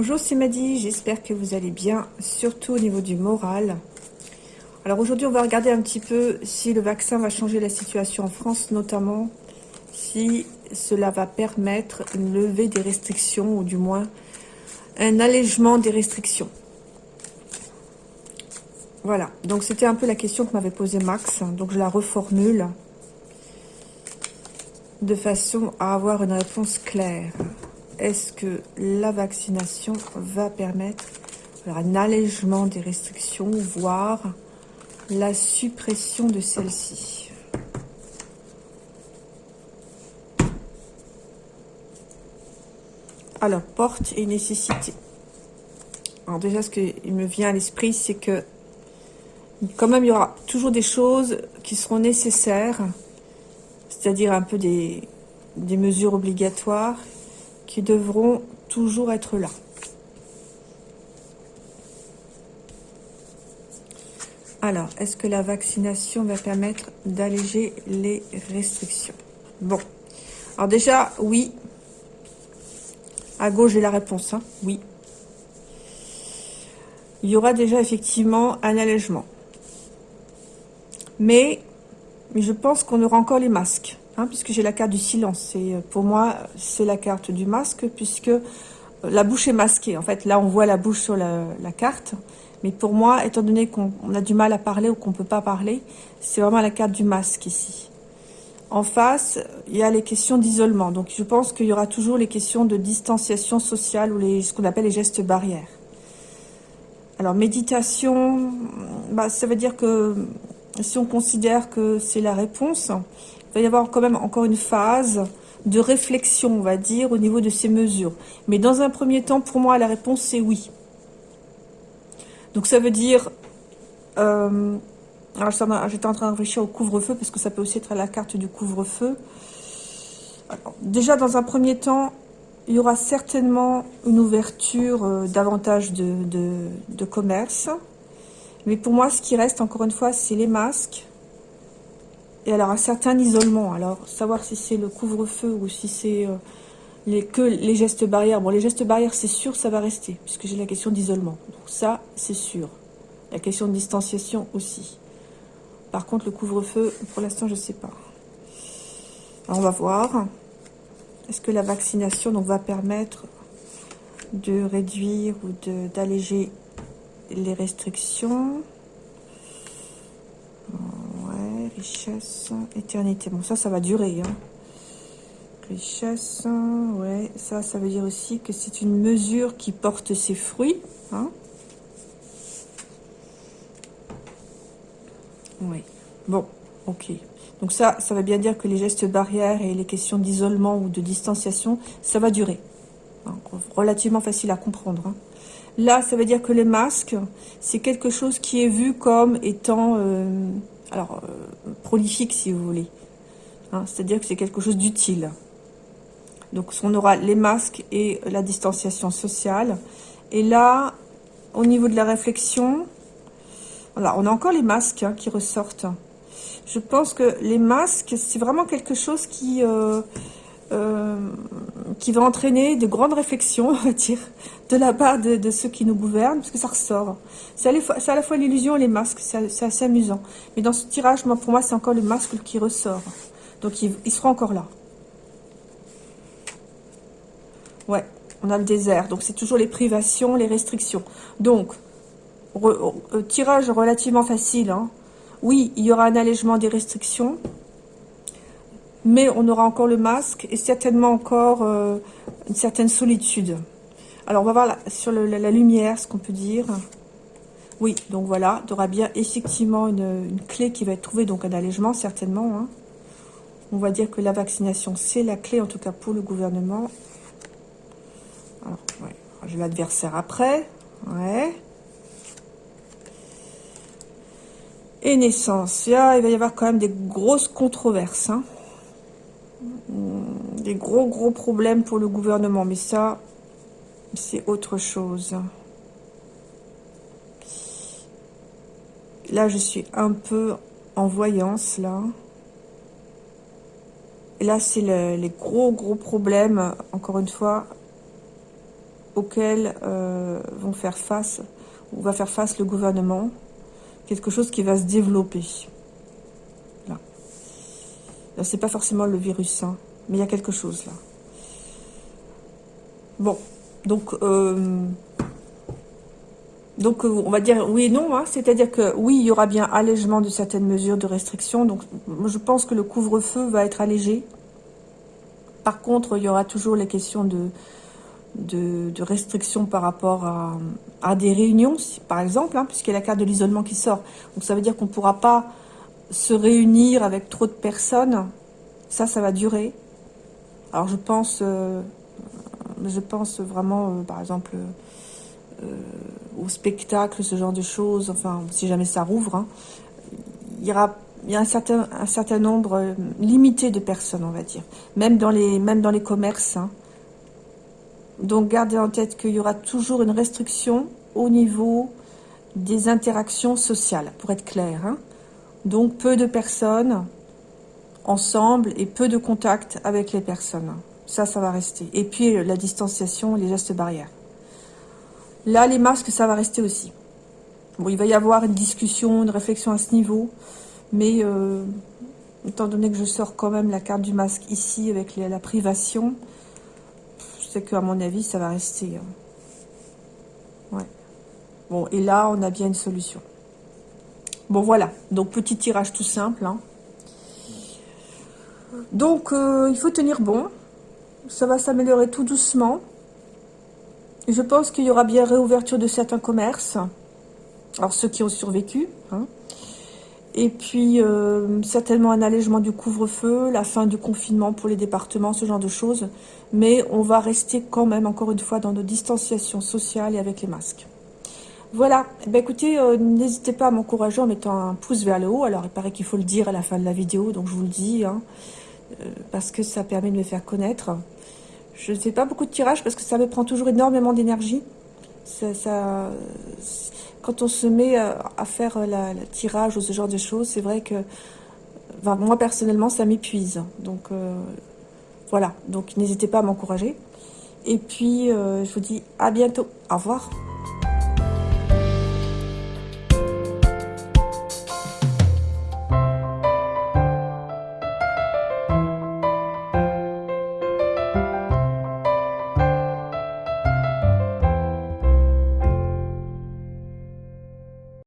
Bonjour, c'est Maddy, j'espère que vous allez bien, surtout au niveau du moral. Alors aujourd'hui, on va regarder un petit peu si le vaccin va changer la situation en France, notamment si cela va permettre une levée des restrictions, ou du moins un allègement des restrictions. Voilà, donc c'était un peu la question que m'avait posée Max, donc je la reformule de façon à avoir une réponse claire. Est-ce que la vaccination va permettre un allègement des restrictions, voire la suppression de celle-ci Alors, porte et nécessité. Alors déjà, ce qui me vient à l'esprit, c'est que quand même, il y aura toujours des choses qui seront nécessaires, c'est-à-dire un peu des mesures obligatoires qui devront toujours être là. Alors, est-ce que la vaccination va permettre d'alléger les restrictions? Bon. Alors déjà, oui. À gauche, j'ai la réponse. Hein. Oui. Il y aura déjà effectivement un allègement. Mais, je pense qu'on aura encore les masques, hein, puisque j'ai la carte du silence. Euh, pour moi, c'est la carte du masque, puisque euh, la bouche est masquée. En fait, là, on voit la bouche sur la, carte. Mais pour moi, étant donné qu'on a du mal à parler ou qu'on ne peut pas parler, c'est vraiment la carte du masque ici. En face, il y a les questions d'isolement. Donc, je pense qu'il y aura toujours les questions de distanciation sociale ou ce qu'on appelle les gestes barrières. Alors, méditation, bah, ça veut dire que si on considère que c'est la réponse, va y avoir quand même encore une phase de réflexion, on va dire, au niveau de ces mesures. Mais dans un premier temps, pour moi, la réponse, c'est oui. Donc ça veut dire... Euh, alors j'étais en train de réfléchir au couvre-feu, parce que ça peut aussi être à la carte du couvre-feu. Déjà, dans un premier temps, il y aura certainement une ouverture euh, davantage de, de commerce. Mais pour moi, ce qui reste, encore une fois, c'est les masques. Et alors, un certain isolement. Alors, savoir si c'est le couvre-feu ou si c'est euh, que les gestes barrières. Bon, les gestes barrières, c'est sûr, ça va rester, puisque j'ai la question d'isolement. Donc ça, c'est sûr. La question de distanciation aussi. Par contre, le couvre-feu, pour l'instant, je ne sais pas. Alors, on va voir. Est-ce que la vaccination va permettre de réduire ou d'alléger les restrictions? Ouais, richesse, éternité. Bon, ça, ça va durer. Hein. Richesse, ouais, ça, ça veut dire aussi que c'est une mesure qui porte ses fruits. Hein. Oui, bon, ok. Donc ça, ça veut bien dire que les gestes barrières et les questions d'isolement ou de distanciation, ça va durer. Hein, relativement facile à comprendre. Hein. Là, ça veut dire que les masques, c'est quelque chose qui est vu comme étant euh, alors euh, prolifique, si vous voulez. Hein, c'est-à-dire que c'est quelque chose d'utile. Donc, on aura les masques et la distanciation sociale. Et là, au niveau de la réflexion, voilà, on a encore les masques hein, qui ressortent. Je pense que les masques, c'est vraiment quelque chose qui... Euh, euh, qui va entraîner de grandes réflexions, on va dire, de la part de, ceux qui nous gouvernent, parce que ça ressort. C'est à, la fois l'illusion et les masques, c'est assez amusant. Mais dans ce tirage, moi, pour moi, c'est encore le masque qui ressort. Donc, il, il sera encore là. Ouais, on a le désert. Donc, c'est toujours les privations, les restrictions. Donc, euh, tirage relativement facile. Hein. Oui, il y aura un allègement des restrictions mais on aura encore le masque et certainement encore euh, une certaine solitude. Alors, on va voir sur la, lumière ce qu'on peut dire. Oui, donc voilà, il y aura bien effectivement une, clé qui va être trouvée, donc un allègement certainement. Hein. On va dire que la vaccination, c'est la clé, en tout cas pour le gouvernement. Alors, ouais, j'ai l'adversaire après. Ouais. Et naissance. Là, il va y avoir quand même des grosses controverses. Hein gros gros problèmes pour le gouvernement, mais ça, c'est autre chose. Là, je suis un peu en voyance, là. Et là, c'est les gros gros problèmes, encore une fois, auxquelles vont faire face, ou va faire face le gouvernement, quelque chose qui va se développer. Là. là c'est pas forcément le virus, hein, mais il y a quelque chose là. Bon, donc, euh, donc euh, on va dire oui et non, hein. c'est-à-dire que oui, il y aura bien allègement de certaines mesures de restriction, donc je pense que le couvre-feu va être allégé. Par contre, il y aura toujours les questions de, de, restrictions par rapport à, des réunions, par exemple, hein, puisqu'il y a la carte de l'isolement qui sort. Donc ça veut dire qu'on ne pourra pas se réunir avec trop de personnes. Ça, ça va durer. Alors je pense, euh, vraiment, euh, par exemple, euh, au spectacle, ce genre de choses, enfin, si jamais ça rouvre, hein. il y aura il a un certain, nombre limité de personnes, on va dire. Même dans les, même dans les commerces, hein. Donc gardez en tête qu'il y aura toujours une restriction au niveau des interactions sociales, pour être clair. Hein. Donc peu de personnes ensemble et peu de contact avec les personnes. Ça, ça va rester. Et puis la distanciation, les gestes barrières. Là, les masques, ça va rester aussi. Bon, il va y avoir une discussion, une réflexion à ce niveau, mais euh, étant donné que je sors quand même la carte du masque ici avec la privation, c'est qu'à mon avis, ça va rester. Hein. Ouais. Bon, et là, on a bien une solution. Bon, voilà. Donc, petit tirage tout simple. Hein. Donc, euh, il faut tenir bon. Ça va s'améliorer tout doucement. Je pense qu'il y aura bien réouverture de certains commerces. Alors, ceux qui ont survécu. Hein. Et puis, euh, certainement un allègement du couvre-feu, la fin du confinement pour les départements, ce genre de choses. Mais on va rester quand même, encore une fois, dans nos distanciations sociales et avec les masques. Voilà. Eh ben, écoutez, euh, n'hésitez pas à m'encourager en mettant un pouce vers le haut. Alors, il paraît qu'il faut le dire à la fin de la vidéo, donc je vous le dis, hein, parce que ça permet de me faire connaître. Je ne fais pas beaucoup de tirage parce que ça me prend toujours énormément d'énergie. ça quand on se met euh, à faire le tirage ou ce genre de choses, c'est vrai que moi personnellement ça m'épuise. Donc euh, voilà, donc n'hésitez pas à m'encourager. Et puis euh, je vous dis à bientôt. Au revoir.